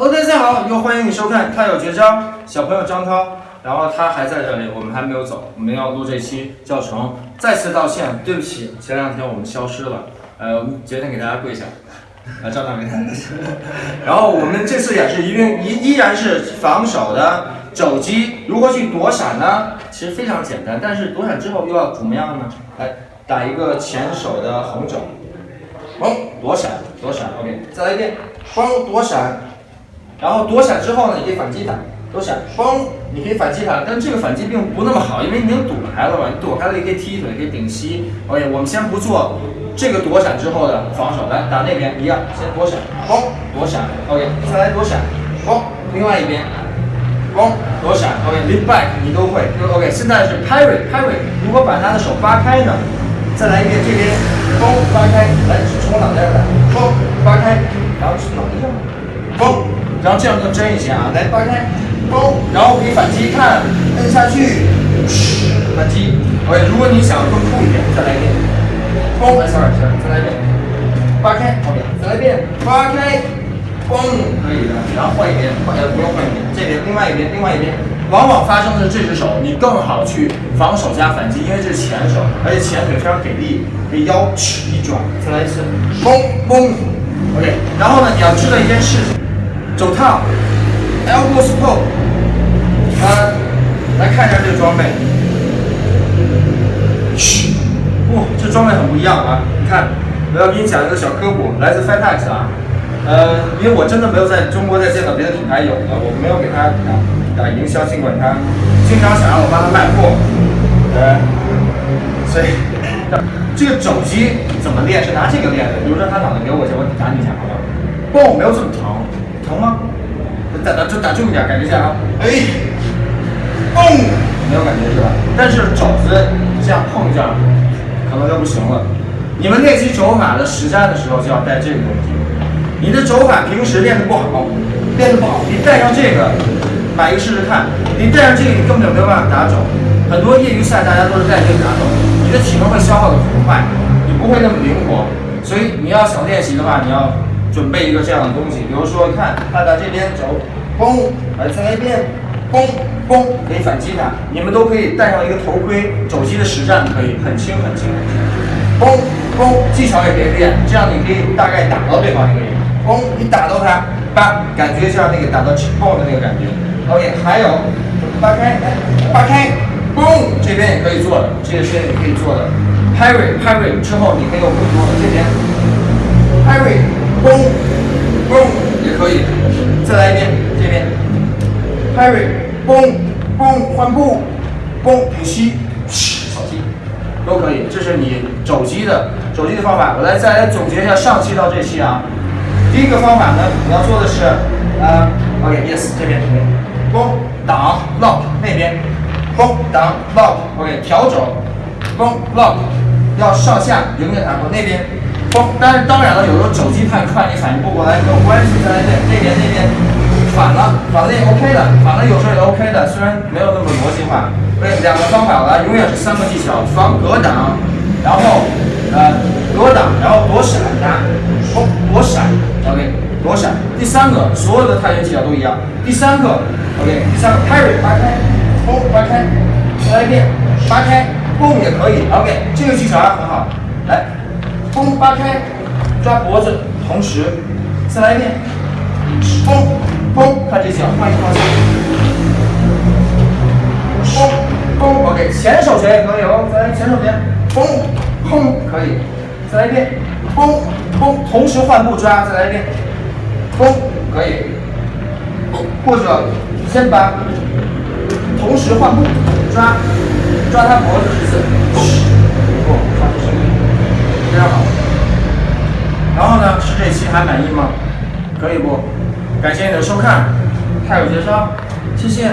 OK，大家好，又欢迎你收看《他有绝招》。小朋友张涛，然后他还在这里，我们还没有走，我们要录这期教程。再次道歉，对不起，前两天我们消失了，呃，我们决定给大家跪下，啊，张大伟。然后我们这次也是一定依依然是防守的肘击，如何去躲闪呢？其实非常简单，但是躲闪之后又要怎么样呢？来打一个前手的横肘，嘣，躲闪，躲闪，OK，再来一遍，嘣，躲闪。然后躲闪之后呢，你可以反击他，躲闪，嘣，你可以反击他，但这个反击并不那么好，因为你已经躲开了嘛，你躲开了也可以踢腿，可以顶膝。OK，我们先不做这个躲闪之后的防守，来打那边一样，先躲闪，嘣，躲闪，OK，再来躲闪，嘣，另外一边，嘣，躲闪，OK，lead back 你都会，OK，现在是 parry，parry，如果把他的手扒开呢，再来一遍这边，嘣，扒开，来从脑袋来，嘣，扒开，然后脑袋上，嘣。然后这样更真一些啊！来扒开，嘣，然后可以反击，看，摁下去，反击。OK，如果你想更酷一点，再来一遍，嘣，sorry，再来一遍，扒开，OK，再来一遍，扒开，嘣，可以的。然后换一边，换呃不用换一边，这边，另外一边，另外一边。往往发生的是这只手，你更好去防守加反击，因为这是前手，而且前腿非常给力，给腰尺一转，再来一次，嘣嘣，OK。然后呢，你要知道一件事情。手套，elbow support，啊，来看一下这个装备。嘘，哇，这装备很不一样啊！你看，我要给你讲一个小科普，来自 Fitex 啊。呃，因为我真的没有在中国再见到别的品牌有的，我没有给他打打营销，尽管他经常想让我帮他卖货。呃，所以这个肘击怎么练？是拿这个练的。比如说他脑袋给我一下，我打你一下，好不好？嘣，没有这么疼。疼吗？打打就打重一点，感觉一下啊！哎，嘣，没有感觉是吧？但是肘子这样碰一下，可能就不行了。你们练习肘法的实战的时候就要带这个东西。你的肘法平时练的不好，练的不好，你带上这个，买一个试试看。你带上这个，你根本就没有办法打肘。很多业余赛大家都是带这个打肘，你的体能会消耗的很快，你不会那么灵活。所以你要想练习的话，你要。准备一个这样的东西，比如说，看，他在这边走，嘣，来再来一遍，嘣嘣，可以反击他。你们都可以戴上一个头盔，肘击的实战可以很轻很轻很轻。嘣嘣，技巧也可以练，这样你可以大概打到对方一个人。嘣，你打到他，叭，感觉像那个打到气泡的那个感觉。OK，还有，扒开，扒开，嘣，这边也可以做的，这个是也可以做的。Parry Parry 之后，你可以有更多再来一遍，这边，parry，嘣嘣换步，嘣顶膝，扫踢，都可以。这是你肘击的肘击的方法。我来再来总结一下上期到这期啊。第一个方法呢，你要做的是，呃，OK，yes，这边这边，嘣挡 lock 那边，嘣挡 lock，OK，调肘，嘣 lock，要上下迎着它，那边。嘣！但是当然了，有时候肘击太快，你反应不过来没有关系。再来一遍那边那边反了，反了也 OK 的，反了有时候也 OK 的，虽然没有那么逻辑化。对，两个方法了，永远是三个技巧：防、格挡，然后呃格挡，然后躲闪，打，嘣，躲闪，OK，躲闪。第三个，所有的泰拳技巧都一样。第三个，OK，第三个 parry，扒开，嘣，扒开，再来一遍，扒开，嘣也可以，OK，这个技巧还很好，来。弓，扒开，抓脖子，同时再来一遍，嘣嘣，看这脚，换一个方向，嘣嘣，OK，前手拳也可以哦，再来前手拳，嘣砰，可以，再来一遍，嘣嘣，同时换步抓，再来一遍，嘣，可以，或者先把同时换步抓，抓他脖子一次，不，发出声音。非常好，然后呢？是这期还满意吗？可以不？感谢你的收看，还有绝招，谢谢。